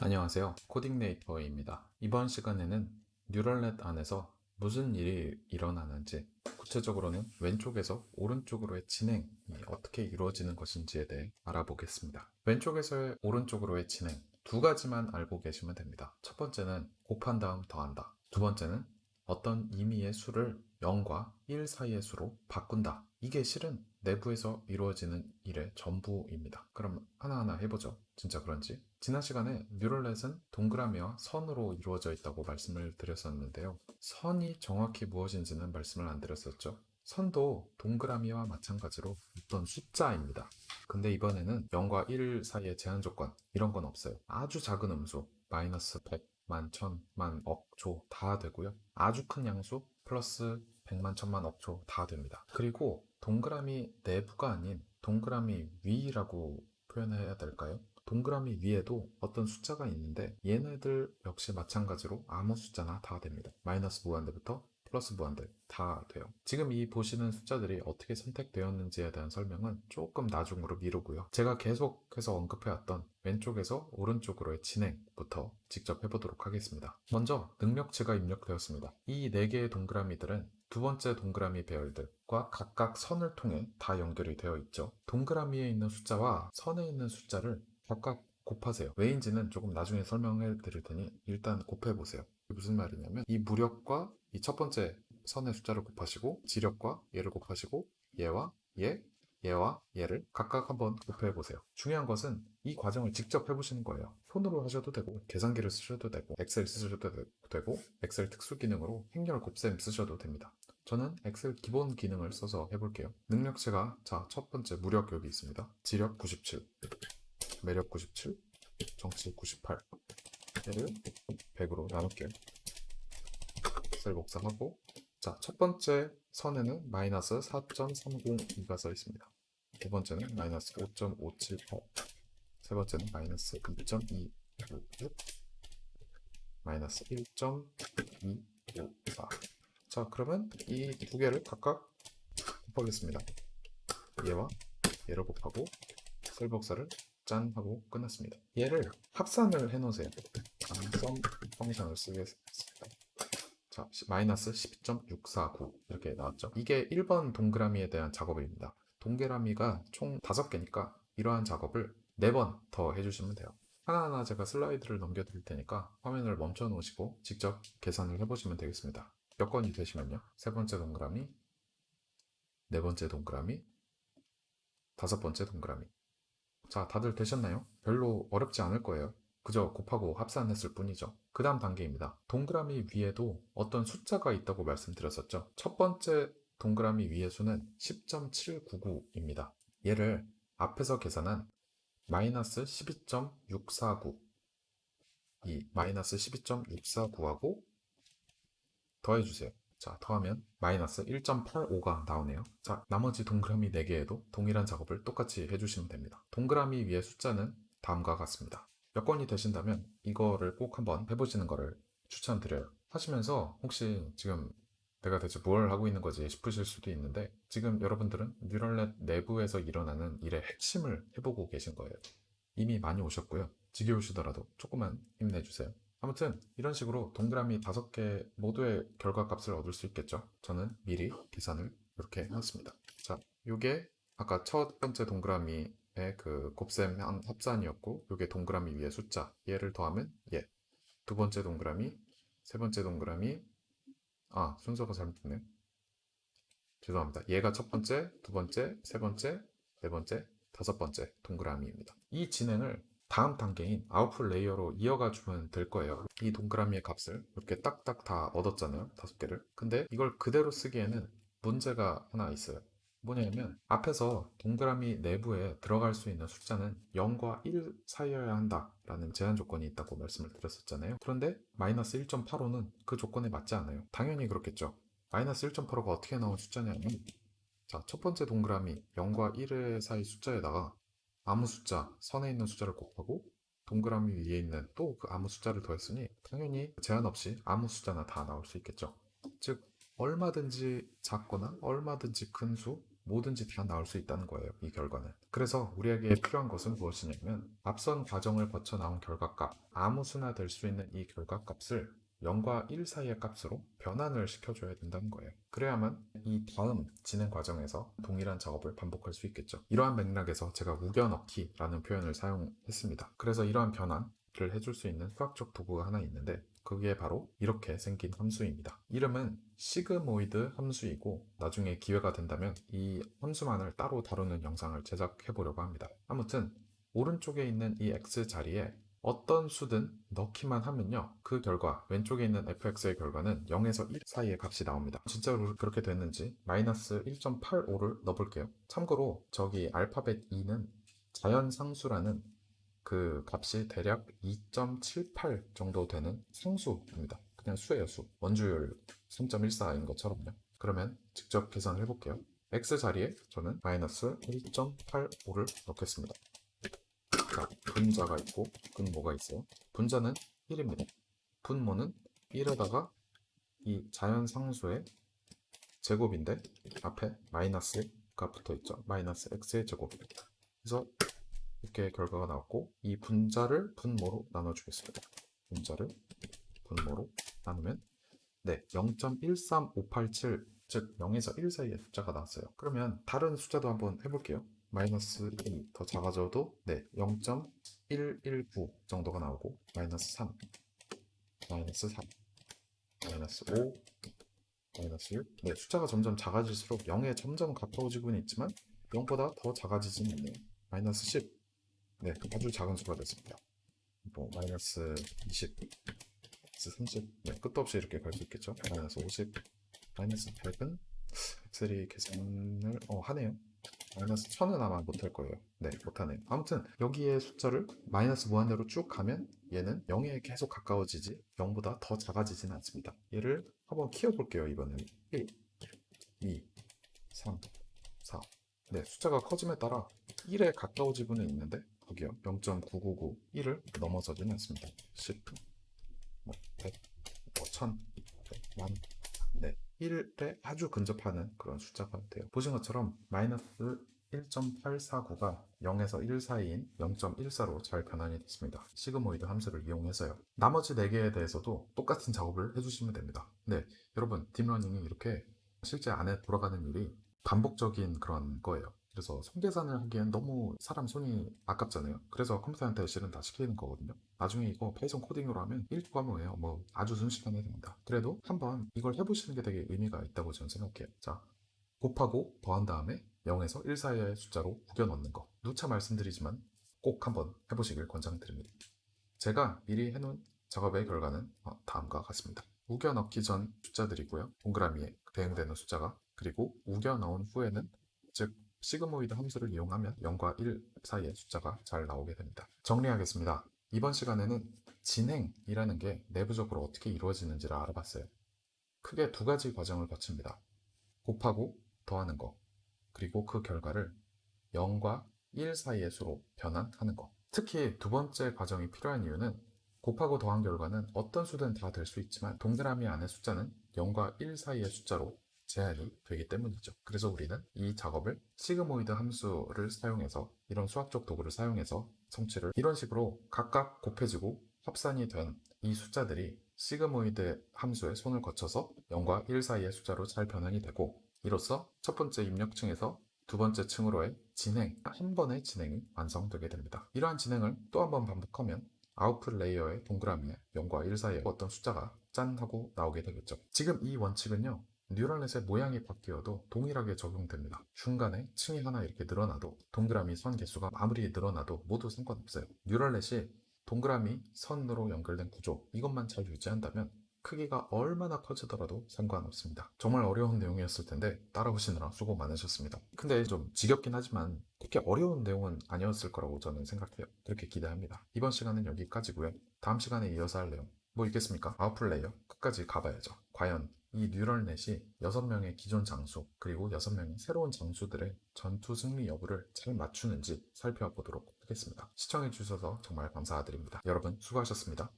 안녕하세요. 코딩네이터입니다. 이번 시간에는 뉴럴넷 안에서 무슨 일이 일어나는지, 구체적으로는 왼쪽에서 오른쪽으로의 진행이 어떻게 이루어지는 것인지에 대해 알아보겠습니다. 왼쪽에서의 오른쪽으로의 진행, 두 가지만 알고 계시면 됩니다. 첫 번째는 곱한 다음 더한다. 두 번째는 어떤 임의의 수를 0과 1 사이의 수로 바꾼다. 이게 실은 내부에서 이루어지는 일의 전부입니다. 그럼 하나하나 해보죠. 진짜 그런지. 지난 시간에 뉴럴넷은 동그라미와 선으로 이루어져 있다고 말씀을 드렸었는데요. 선이 정확히 무엇인지는 말씀을 안 드렸었죠. 선도 동그라미와 마찬가지로 어떤 숫자입니다. 근데 이번에는 0과 1 사이의 제한 조건 이런 건 없어요. 아주 작은 음수 마이너스 100, 만, 천, 만, 억, 조 다 되고요. 아주 큰 양수 플러스 100만, 천만, 억, 조 다 됩니다. 그리고 동그라미 내부가 아닌 동그라미 위라고 표현해야 될까요? 동그라미 위에도 어떤 숫자가 있는데 얘네들 역시 마찬가지로 아무 숫자나 다 됩니다. 마이너스 무한대부터 플러스 무한대 다 돼요. 지금 이 보시는 숫자들이 어떻게 선택되었는지에 대한 설명은 조금 나중으로 미루고요. 제가 계속해서 언급해왔던 왼쪽에서 오른쪽으로의 진행부터 직접 해보도록 하겠습니다. 먼저 능력치가 입력되었습니다. 이 4개의 동그라미들은 두 번째 동그라미 배열들과 각각 선을 통해 다 연결이 되어 있죠. 동그라미에 있는 숫자와 선에 있는 숫자를 각각 곱하세요. 왜인지는 조금 나중에 설명해 드릴 테니 일단 곱해 보세요. 무슨 말이냐면 이 무력과 이 첫 번째 선의 숫자를 곱하시고 지력과 얘를 곱하시고 얘와 얘, 얘와 얘를 각각 한번 곱해 보세요. 중요한 것은 이 과정을 직접 해보시는 거예요. 손으로 하셔도 되고 계산기를 쓰셔도 되고 엑셀 쓰셔도 되고 엑셀 특수 기능으로 행렬 곱셈 쓰셔도 됩니다. 저는 엑셀 기본 기능을 써서 해볼게요. 능력치가 자 첫 번째 무력 여기 있습니다. 지력 97, 매력 97, 정치 98 얘를 100으로 나눌게요. 셀 복사하고 자, 첫 번째 선에는 마이너스 4.302가 써 있습니다. 두 번째는 마이너스 5.578. 세 번째는 마이너스 2.256. 마이너스 1.254. 자, 그러면 이 두 개를 각각 곱하겠습니다. 얘와 얘를 곱하고 셀 복사를 짠 하고 끝났습니다. 얘를 합산을 해 놓으세요. 썸 펑션을 쓰겠습니다. 자, 마이너스 10.649 이렇게 나왔죠. 이게 1번 동그라미에 대한 작업입니다. 동그라미가 총 5개니까 이러한 작업을 4번 더 해주시면 돼요. 하나하나 제가 슬라이드를 넘겨드릴 테니까 화면을 멈춰 놓으시고 직접 계산을 해보시면 되겠습니다. 몇 건이 되시면요. 세 번째 동그라미, 네 번째 동그라미, 다섯 번째 동그라미. 자, 다들 되셨나요? 별로 어렵지 않을 거예요. 그저 곱하고 합산했을 뿐이죠. 그 다음 단계입니다. 동그라미 위에도 어떤 숫자가 있다고 말씀드렸었죠. 첫 번째 동그라미 위의 수는 10.799입니다. 얘를 앞에서 계산한 마이너스 12.649 이 마이너스 12.649하고 더해주세요. 자, 더하면 마이너스 1.85가 나오네요. 자, 나머지 동그라미 4개에도 동일한 작업을 똑같이 해주시면 됩니다. 동그라미 위의 숫자는 다음과 같습니다. 몇 건이 되신다면 이거를 꼭 한번 해보시는 거를 추천드려요. 하시면서 혹시 지금 내가 대체 뭘 하고 있는 거지 싶으실 수도 있는데 지금 여러분들은 뉴럴넷 내부에서 일어나는 일의 핵심을 해보고 계신 거예요. 이미 많이 오셨고요. 지겨우시더라도 조금만 힘내주세요. 아무튼 이런 식으로 동그라미 5개 모두의 결과값을 얻을 수 있겠죠. 저는 미리 계산을 이렇게 해놨습니다. 자, 이게 아까 첫 번째 동그라미 그 곱셈 합산이었고 이게 동그라미 위에 숫자 얘를 더하면 얘. 두 번째 동그라미, 세 번째 동그라미 아 순서가 잘못됐네요. 죄송합니다. 얘가 첫 번째, 두 번째, 세 번째, 네 번째, 다섯 번째 동그라미입니다. 이 진행을 다음 단계인 아웃풋 레이어로 이어가 주면 될 거예요. 이 동그라미의 값을 이렇게 딱딱 다 얻었잖아요. 다섯 개를. 근데 이걸 그대로 쓰기에는 문제가 하나 있어요. 뭐냐면 앞에서 동그라미 내부에 들어갈 수 있는 숫자는 0과 1 사이여야 한다 라는 제한 조건이 있다고 말씀을 드렸었잖아요. 그런데 마이너스 1.85는 그 조건에 맞지 않아요. 당연히 그렇겠죠. 마이너스 1.85가 어떻게 나온 숫자냐면 자, 첫 번째 동그라미 0과 1의 사이 숫자에다가 아무 숫자, 선에 있는 숫자를 곱하고 동그라미 위에 있는 또 그 아무 숫자를 더했으니 당연히 제한 없이 아무 숫자나 다 나올 수 있겠죠. 즉 얼마든지 작거나 얼마든지 큰 수, 뭐든지 다 나올 수 있다는 거예요. 이 결과는. 그래서 우리에게 필요한 것은 무엇이냐면 앞선 과정을 거쳐 나온 결과값, 아무 수나 될 수 있는 이 결과값을 0과 1 사이의 값으로 변환을 시켜줘야 된다는 거예요. 그래야만 이 다음 진행 과정에서 동일한 작업을 반복할 수 있겠죠. 이러한 맥락에서 제가 우겨넣기라는 표현을 사용했습니다. 그래서 이러한 변환을 해줄 수 있는 수학적 도구가 하나 있는데 그게 바로 이렇게 생긴 함수입니다. 이름은 시그모이드 함수이고 나중에 기회가 된다면 이 함수만을 따로 다루는 영상을 제작해 보려고 합니다. 아무튼 오른쪽에 있는 이 x 자리에 어떤 수든 넣기만 하면요 그 결과 왼쪽에 있는 fx의 결과는 0에서 1 사이의 값이 나옵니다. 진짜로 그렇게 됐는지 마이너스 1.85를 넣어볼게요. 참고로 저기 알파벳 2는 자연상수라는 그 값이 대략 2.78 정도 되는 상수입니다. 그냥 수예요 수. 원주율 3.14인 것처럼요. 그러면 직접 계산을 해볼게요. x 자리에 저는 마이너스 1.85를 넣겠습니다. 자, 분자가 있고 분모가 있어요. 분자는 1입니다. 분모는 1에다가 이 자연상수의 제곱인데 앞에 마이너스가 붙어 있죠. 마이너스 x의 제곱. 그래서 이렇게 결과가 나왔고 이 분자를 분모로 나눠주겠습니다. 분자를 분모로 나누면 네, 0.13587, 즉 0에서 1 사이의 숫자가 나왔어요. 그러면 다른 숫자도 한번 해볼게요. 마이너스 2 더 작아져도 네 0.119 정도가 나오고 마이너스 3 마이너스 4 마이너스 5 마이너스 6 네, 숫자가 점점 작아질수록 0에 점점 가까워지고는 있지만 0보다 더 작아지진 않네요. 마이너스 10 네, 아주 작은 수가 됐습니다. 뭐 마이너스 20 마이너스 30 네, 끝도 없이 이렇게 갈 수 있겠죠? 마이너스 50 마이너스 100은 엑셀이 계산을 어, 하네요 마이너스 1000은 아마 못할 거예요. 네, 못하네요. 아무튼 여기에 숫자를 마이너스 무한대로 쭉 가면 얘는 0에 계속 가까워지지 0보다 더 작아지진 않습니다. 얘를 한번 키워볼게요. 이번에는 1, 2, 3, 4 네, 숫자가 커짐에 따라 1에 가까워지고는 있는데 거기요. 0.999 1을 넘어서지는 않습니다. 10, 뭐 100, 뭐 1000, 100만 네, 1에 아주 근접하는 그런 숫자가 돼요. 보신 것처럼 마이너스 1.849가 0에서 1 사이인 0.14로 잘 변환이 됐습니다. sigmoid 함수를 이용해서요. 나머지 4개에 대해서도 똑같은 작업을 해주시면 됩니다. 네, 여러분 딥러닝이 이렇게 실제 안에 돌아가는 일이 반복적인 그런 거예요. 그래서 손계산을 하기엔 너무 사람 손이 아깝잖아요. 그래서 컴퓨터한테 실은 다 시키는 거거든요. 나중에 이거 파이썬 코딩으로 하면 1초 과목이에요. 뭐 아주 순식간에 됩니다. 그래도 한번 이걸 해보시는 게 되게 의미가 있다고 저는 생각해요. 자, 곱하고 더한 다음에 0에서 1 사이의 숫자로 우겨 넣는 거. 누차 말씀드리지만 꼭 한번 해보시길 권장드립니다. 제가 미리 해놓은 작업의 결과는 어, 다음과 같습니다. 우겨 넣기 전 숫자들이고요. 동그라미에 대응되는 숫자가 그리고 우겨 넣은 후에는 즉 시그모이드 함수를 이용하면 0과 1 사이의 숫자가 잘 나오게 됩니다. 정리하겠습니다. 이번 시간에는 진행이라는 게 내부적으로 어떻게 이루어지는지를 알아봤어요. 크게 두 가지 과정을 거칩니다. 곱하고 더하는 거, 그리고 그 결과를 0과 1 사이의 수로 변환하는 거. 특히 두 번째 과정이 필요한 이유는 곱하고 더한 결과는 어떤 수든 다 될 수 있지만 동그라미 안의 숫자는 0과 1 사이의 숫자로 제한이 되기 때문이죠. 그래서 우리는 이 작업을 시그모이드 함수를 사용해서 이런 수학적 도구를 사용해서 성취를 이런 식으로 각각 곱해지고 합산이 된 이 숫자들이 sigmoid 함수의 손을 거쳐서 0과 1 사이의 숫자로 잘 변환이 되고 이로써 첫 번째 입력층에서 두 번째 층으로의 진행, 한 번의 진행이 완성되게 됩니다. 이러한 진행을 또 한 번 반복하면 아웃풋 레이어의 동그라미에 0과 1 사이에 어떤 숫자가 짠 하고 나오게 되겠죠. 지금 이 원칙은요. neural net의 모양이 바뀌어도 동일하게 적용됩니다. 중간에 층이 하나 이렇게 늘어나도 동그라미 선 개수가 아무리 늘어나도 모두 상관없어요. neural net이 동그라미 선으로 연결된 구조 이것만 잘 유지한다면 크기가 얼마나 커지더라도 상관없습니다. 정말 어려운 내용이었을 텐데 따라오시느라 수고 많으셨습니다. 근데 좀 지겹긴 하지만 그렇게 어려운 내용은 아니었을 거라고 저는 생각해요. 그렇게 기대합니다. 이번 시간은 여기까지고요. 다음 시간에 이어서 할 내용 뭐 있겠습니까? output layer 끝까지 가봐야죠. 과연 이 neural net이 6명의 기존 장수 그리고 6명의 새로운 장수들의 전투 승리 여부를 잘 맞추는지 살펴보도록 하겠습니다. 시청해주셔서 정말 감사드립니다. 여러분 수고하셨습니다.